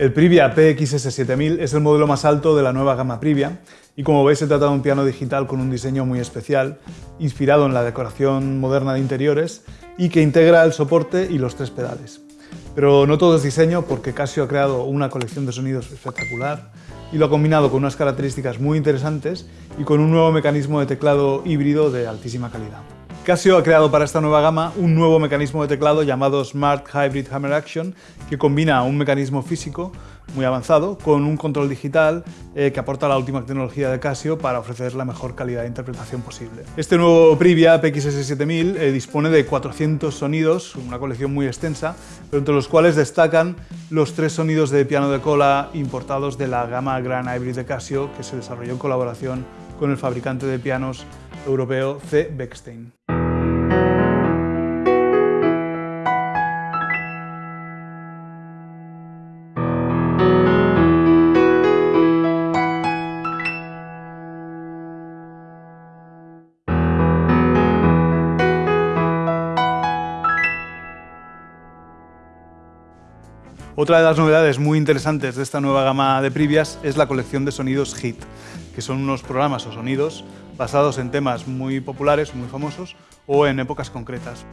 El Privia PXS7000 es el modelo más alto de la nueva gama Privia y como veis se trata de un piano digital con un diseño muy especial, inspirado en la decoración moderna de interiores y que integra el soporte y los tres pedales. Pero no todo es diseño porque Casio ha creado una colección de sonidos espectacular y lo ha combinado con unas características muy interesantes y con un nuevo mecanismo de teclado híbrido de altísima calidad. Casio ha creado para esta nueva gama un nuevo mecanismo de teclado llamado Smart Hybrid Hammer Action que combina un mecanismo físico muy avanzado con un control digital eh, que aporta la última tecnología de Casio para ofrecer la mejor calidad de interpretación posible. Este nuevo Privia PXS7000 eh, dispone de 400 sonidos, una colección muy extensa, pero entre los cuales destacan los tres sonidos de piano de cola importados de la gama Grand Hybrid de Casio que se desarrolló en colaboración con el fabricante de pianos europeo C. Beckstein. Otra de las novedades muy interesantes de esta nueva gama de Privias es la colección de sonidos HIT, que son unos programas o sonidos basados en temas muy populares, muy famosos, o en épocas concretas.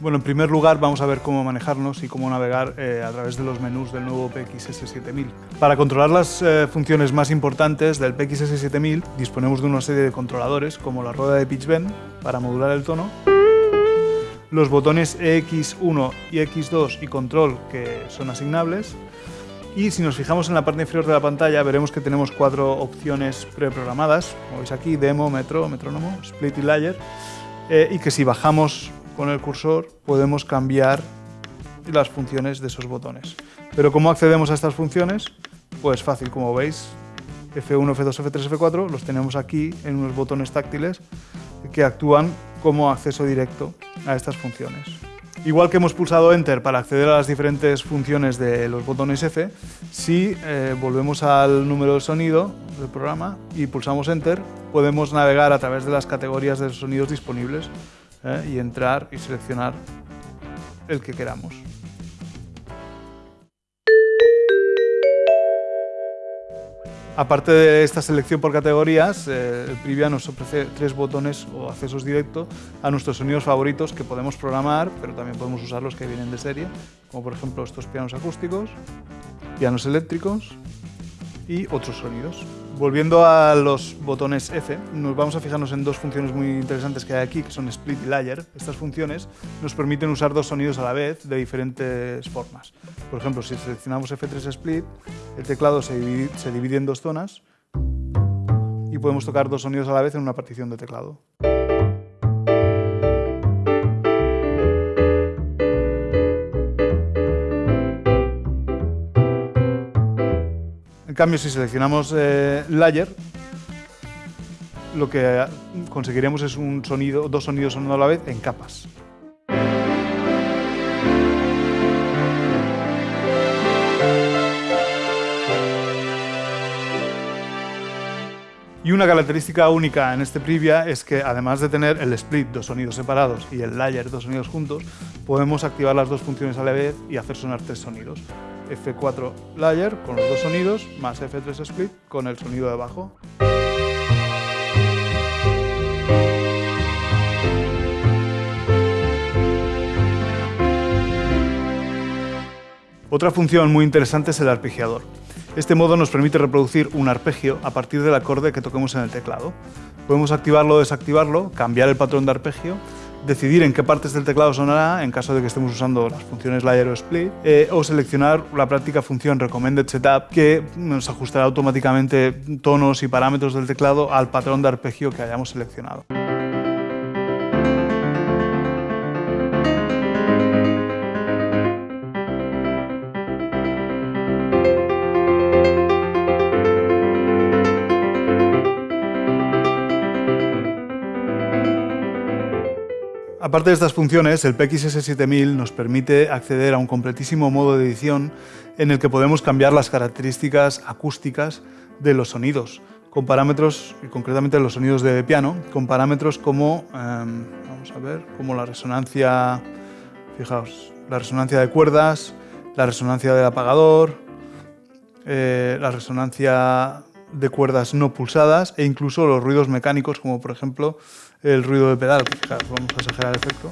Bueno, en primer lugar vamos a ver cómo manejarnos y cómo navegar eh, a través de los menús del nuevo PXS7000. Para controlar las eh, funciones más importantes del PXS7000 disponemos de una serie de controladores como la rueda de pitch bend para modular el tono, los botones X1 y X2 y control que son asignables y si nos fijamos en la parte inferior de la pantalla veremos que tenemos cuatro opciones preprogramadas, como veis aquí, demo, metro, metrónomo, split y layer, eh, y que si bajamos con el cursor podemos cambiar las funciones de esos botones. Pero ¿cómo accedemos a estas funciones? Pues fácil, como veis, F1, F2, F3, F4 los tenemos aquí en unos botones táctiles que actúan como acceso directo a estas funciones. Igual que hemos pulsado Enter para acceder a las diferentes funciones de los botones F, si eh, volvemos al número de sonido del programa y pulsamos Enter, podemos navegar a través de las categorías de sonidos disponibles ¿eh? y entrar y seleccionar el que queramos. Aparte de esta selección por categorías, eh, el Privia nos ofrece tres botones o accesos directos a nuestros sonidos favoritos que podemos programar, pero también podemos usar los que vienen de serie, como por ejemplo estos pianos acústicos, pianos eléctricos y otros sonidos. Volviendo a los botones F, nos vamos a fijarnos en dos funciones muy interesantes que hay aquí, que son split y layer. Estas funciones nos permiten usar dos sonidos a la vez de diferentes formas. Por ejemplo, si seleccionamos F3 split, el teclado se divide, se divide en dos zonas y podemos tocar dos sonidos a la vez en una partición de teclado. En cambio, si seleccionamos eh, Layer, lo que conseguiremos es un sonido, dos sonidos sonando a la vez en capas. Y una característica única en este Privia es que además de tener el split, dos sonidos separados, y el layer, dos sonidos juntos, podemos activar las dos funciones a la vez y hacer sonar tres sonidos. F4 layer con los dos sonidos, más F3 split con el sonido de bajo. Otra función muy interesante es el arpegiador. Este modo nos permite reproducir un arpegio a partir del acorde que toquemos en el teclado. Podemos activarlo o desactivarlo, cambiar el patrón de arpegio, decidir en qué partes del teclado sonará en caso de que estemos usando las funciones layer o split, eh, o seleccionar la práctica función recommended setup que nos ajustará automáticamente tonos y parámetros del teclado al patrón de arpegio que hayamos seleccionado. Aparte de estas funciones, el PXS7000 nos permite acceder a un completísimo modo de edición en el que podemos cambiar las características acústicas de los sonidos, con parámetros, y concretamente los sonidos de piano, con parámetros como, em, vamos a ver, como la resonancia, fijaos, la resonancia de cuerdas, la resonancia del apagador, eh, la resonancia de cuerdas no pulsadas e incluso los ruidos mecánicos, como por ejemplo el ruido de pedal. vamos a exagerar el efecto.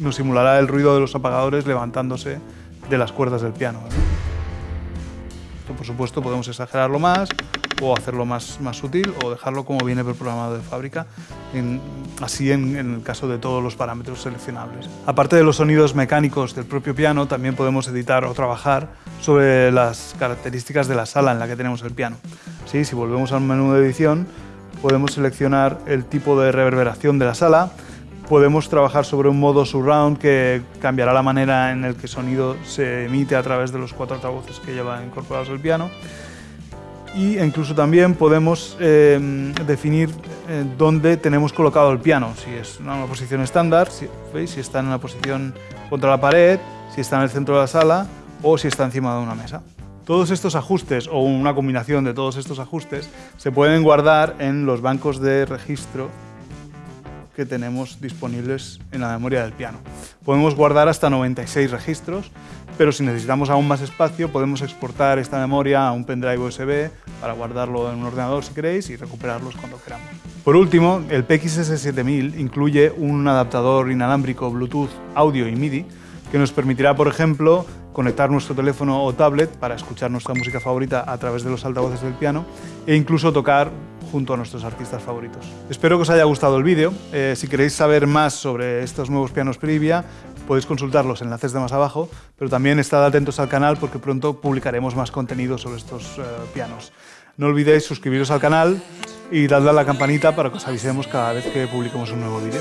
Nos simulará el ruido de los apagadores levantándose de las cuerdas del piano. Por supuesto, podemos exagerarlo más o hacerlo más, más sutil o dejarlo como viene programado de fábrica, así en, el caso de todos los parámetros seleccionables. Aparte de los sonidos mecánicos del propio piano, también podemos editar o trabajar sobre las características de la sala en la que tenemos el piano. Si volvemos al menú de edición, podemos seleccionar el tipo de reverberación de la sala, podemos trabajar sobre un modo surround que cambiará la manera en el que sonido se emite a través de los cuatro altavoces que lleva incorporados el piano y incluso también podemos eh, definir eh, dónde tenemos colocado el piano, si es una posición estándar, si, si está en una posición contra la pared, si está en el centro de la sala o si está encima de una mesa. Todos estos ajustes o una combinación de todos estos ajustes se pueden guardar en los bancos de registro que tenemos disponibles en la memoria del piano. Podemos guardar hasta 96 registros, pero si necesitamos aún más espacio podemos exportar esta memoria a un pendrive USB para guardarlo en un ordenador si queréis y recuperarlos cuando queramos. Por último, el PXS7000 incluye un adaptador inalámbrico Bluetooth, audio y MIDI que nos permitirá, por ejemplo, conectar nuestro teléfono o tablet para escuchar nuestra música favorita a través de los altavoces del piano e incluso tocar junto a nuestros artistas favoritos. Espero que os haya gustado el vídeo. Eh, si queréis saber más sobre estos nuevos pianos Privia, podéis consultar los enlaces de más abajo, pero también estad atentos al canal porque pronto publicaremos más contenido sobre estos eh, pianos. No olvidéis suscribiros al canal y darle a la campanita para que os avisemos cada vez que publiquemos un nuevo vídeo.